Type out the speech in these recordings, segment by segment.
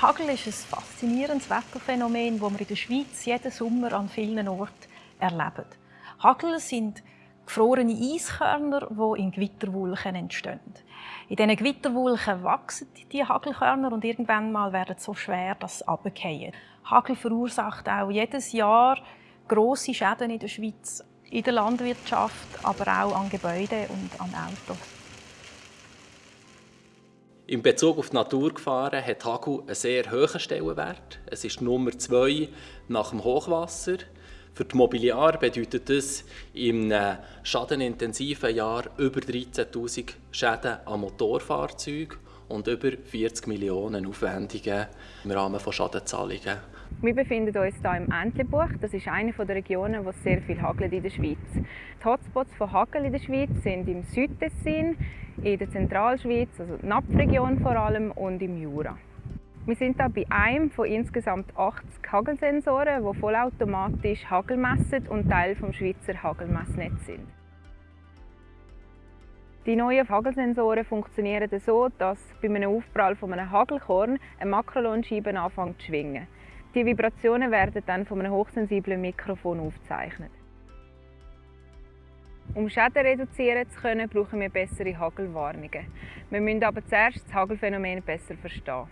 Hagel ist ein faszinierendes Wetterphänomen, das wir in der Schweiz jeden Sommer an vielen Orten erleben. Hagel sind gefrorene Eiskörner, die in Gewitterwolken entstehen. In diesen Gewitterwolken wachsen die Hagelkörner und irgendwann mal werden sie so schwer, dass sie runterfallen. Hagel verursacht auch jedes Jahr grosse Schäden in der Schweiz, in der Landwirtschaft, aber auch an Gebäuden und an Autos. In Bezug auf die Naturgefahren hat Hagel einen sehr hohen Stellenwert. Es ist Nummer zwei nach dem Hochwasser. Für die Mobiliar bedeutet das einem schadenintensiven Jahr über 13.000 Schäden an Motorfahrzeugen und über 40 Millionen Aufwendungen im Rahmen von Schadenzahlungen. Wir befinden uns hier im Entlebuch. Das ist eine der Regionen, wo sehr viel hagelt in der Schweiz. Die Hotspots von Hagel in der Schweiz sind im Südtessin, in der Zentralschweiz, also die Napfregion vor allem, und im Jura. Wir sind hier bei einem von insgesamt 80 Hagelsensoren, die vollautomatisch Hagel messen und Teil des Schweizer Hagelmessnetzes sind. Die neuen Hagelsensoren funktionieren so, dass bei einem Aufprall von einem Hagelkorn eine Makrolonscheibe anfängt zu schwingen. Die Vibrationen werden dann von einem hochsensiblen Mikrofon aufgezeichnet. Um Schäden reduzieren zu können, brauchen wir bessere Hagelwarnungen. Wir müssen aber zuerst das Hagelphänomen besser verstehen.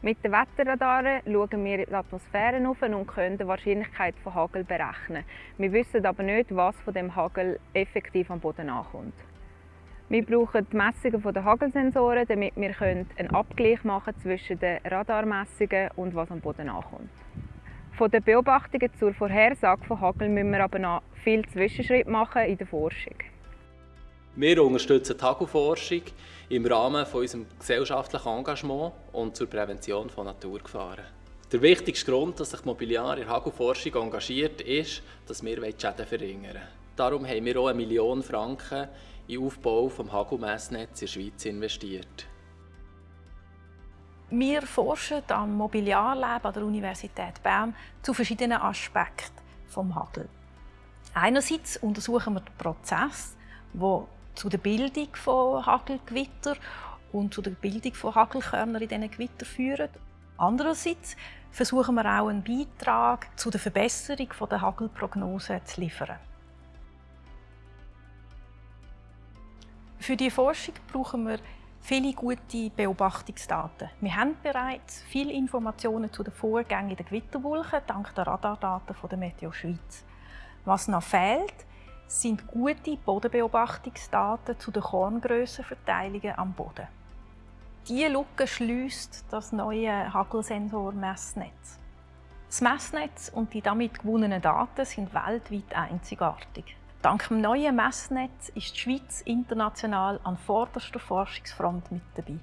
Mit den Wetterradaren schauen wir die Atmosphäre auf und können die Wahrscheinlichkeit von Hagel berechnen. Wir wissen aber nicht, was von dem Hagel effektiv am Boden ankommt. Wir brauchen die Messungen der Hagelsensoren, damit wir einen Abgleich machen zwischen den Radarmessungen und was am Boden ankommt. Von den Beobachtungen zur Vorhersage von Hagel müssen wir aber noch viele Zwischenschritte machen in der Forschung. Wir unterstützen die Hagelforschung im Rahmen von unserem gesellschaftlichen Engagement und zur Prävention von Naturgefahren. Der wichtigste Grund, dass sich Mobiliar in Hagelforschung engagiert, ist, dass wir die Schäden verringern wollen. Darum haben wir auch eine Million Franken in den Aufbau des Hagelmessnetzes in der Schweiz investiert. Wir forschen am Mobiliarlab an der Universität Bern zu verschiedenen Aspekten des Hagel. Einerseits untersuchen wir den Prozess, der zu der Bildung von Hagelgewitter und zu der Bildung von Hagelkörnern in diesen Gewittern führen. Andererseits versuchen wir auch einen Beitrag zu der Verbesserung der Hagelprognose zu liefern. Für die Forschung brauchen wir viele gute Beobachtungsdaten. Wir haben bereits viele Informationen zu den Vorgängen in den Gewitterwolken dank der Radardaten der Meteo Schweiz. Was noch fehlt, sind gute Bodenbeobachtungsdaten zu den Korngrössenverteilungen am Boden. Diese Lücke schließt das neue Hagelsensor-Messnetz. Das Messnetz und die damit gewonnenen Daten sind weltweit einzigartig. Dank dem neuen Messnetz ist die Schweiz international an vorderster Forschungsfront mit dabei.